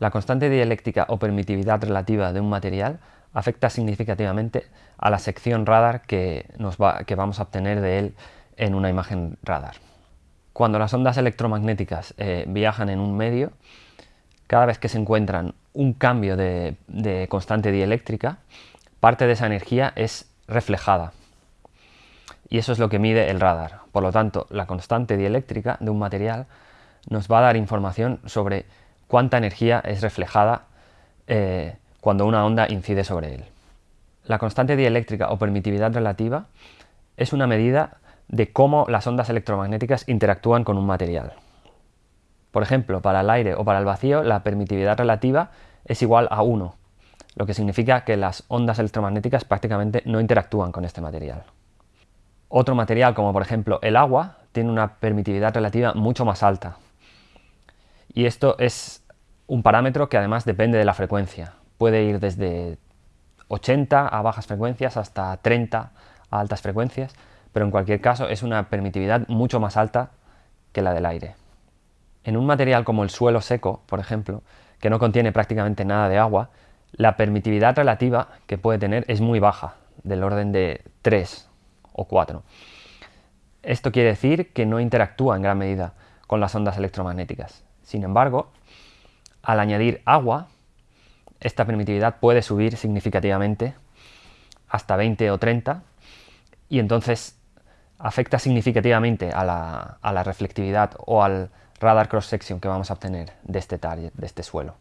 La constante dieléctrica o permitividad relativa de un material afecta significativamente a la sección radar que, vamos a obtener de él en una imagen radar. Cuando las ondas electromagnéticas eh, viajan en un medio, cada vez que se encuentran un cambio de, de constante dieléctrica, parte de esa energía es reflejada. Y eso es lo que mide el radar. Por lo tanto, la constante dieléctrica de un material nos va a dar información sobre cuánta energía es reflejada eh, cuando una onda incide sobre él. La constante dieléctrica o permitividad relativa es una medida de cómo las ondas electromagnéticas interactúan con un material. Por ejemplo, para el aire o para el vacío, la permitividad relativa es igual a 1, lo que significa que las ondas electromagnéticas prácticamente no interactúan con este material. Otro material, como por ejemplo el agua, tiene una permitividad relativa mucho más alta, y esto es un parámetro que además depende de la frecuencia. Puede ir desde 80 a bajas frecuencias hasta 30 a altas frecuencias, pero en cualquier caso es una permitividad mucho más alta que la del aire. En un material como el suelo seco, por ejemplo, que no contiene prácticamente nada de agua, la permitividad relativa que puede tener es muy baja, del orden de 3 o 4. Esto quiere decir que no interactúa en gran medida con las ondas electromagnéticas. Sin embargo, al añadir agua, esta permitividad puede subir significativamente hasta 20 o 30 y entonces afecta significativamente a la, reflectividad o al radar cross-section que vamos a obtener de este target, de este suelo.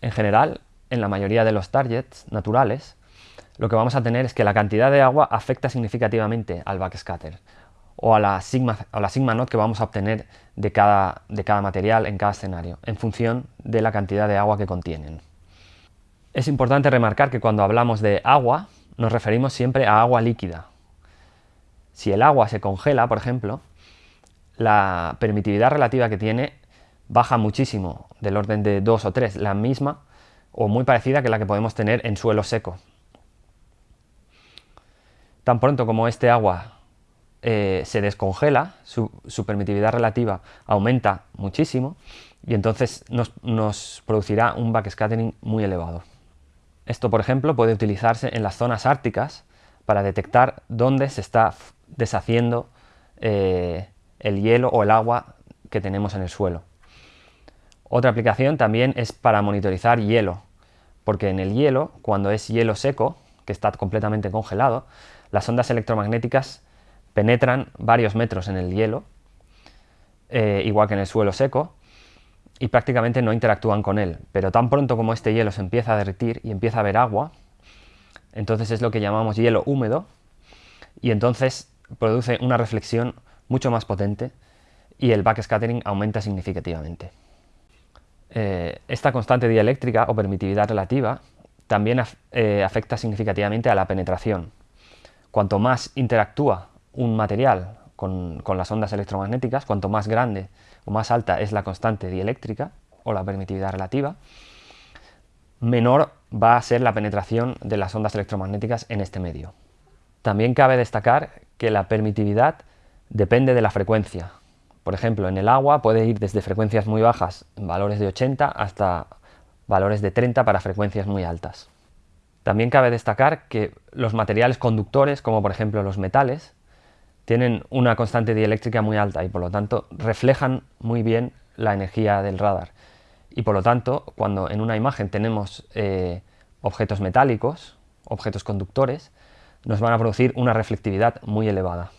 En general, en la mayoría de los targets naturales, lo que vamos a tener es que la cantidad de agua afecta significativamente al backscatter o a la sigma, a la sigma not que vamos a obtener de cada, de cada material en cada escenario, en función de la cantidad de agua que contienen. Es importante remarcar que cuando hablamos de agua, nos referimos siempre a agua líquida. Si el agua se congela, por ejemplo, la permitividad relativa que tiene baja muchísimo, del orden de 2 o 3, la misma o muy parecida que la que podemos tener en suelo seco. Tan pronto como este agua eh, se descongela, su, permitividad relativa aumenta muchísimo y entonces nos, producirá un backscattering muy elevado. Esto, por ejemplo, puede utilizarse en las zonas árticas para detectar dónde se está deshaciendo eh, el hielo o el agua que tenemos en el suelo. Otra aplicación también es para monitorizar hielo, porque en el hielo, cuando es hielo seco, que está completamente congelado, las ondas electromagnéticas penetran varios metros en el hielo, eh, igual que en el suelo seco, y prácticamente no interactúan con él. Pero tan pronto como este hielo se empieza a derretir y empieza a haber agua, entonces es lo que llamamos hielo húmedo, y entonces produce una reflexión mucho más potente y el backscattering aumenta significativamente. Eh, esta constante dieléctrica o permitividad relativa también eh, afecta significativamente a la penetración. Cuanto más interactúa un material con, las ondas electromagnéticas, cuanto más grande o más alta es la constante dieléctrica o la permitividad relativa, menor va a ser la penetración de las ondas electromagnéticas en este medio. También cabe destacar que la permitividad depende de la frecuencia. Por ejemplo, en el agua puede ir desde frecuencias muy bajas, valores de 80, hasta valores de 30 para frecuencias muy altas. También cabe destacar que los materiales conductores, como por ejemplo los metales, tienen una constante dieléctrica muy alta y por lo tanto reflejan muy bien la energía del radar. Y por lo tanto, cuando en una imagen tenemos eh, objetos metálicos, objetos conductores, nos van a producir una reflectividad muy elevada.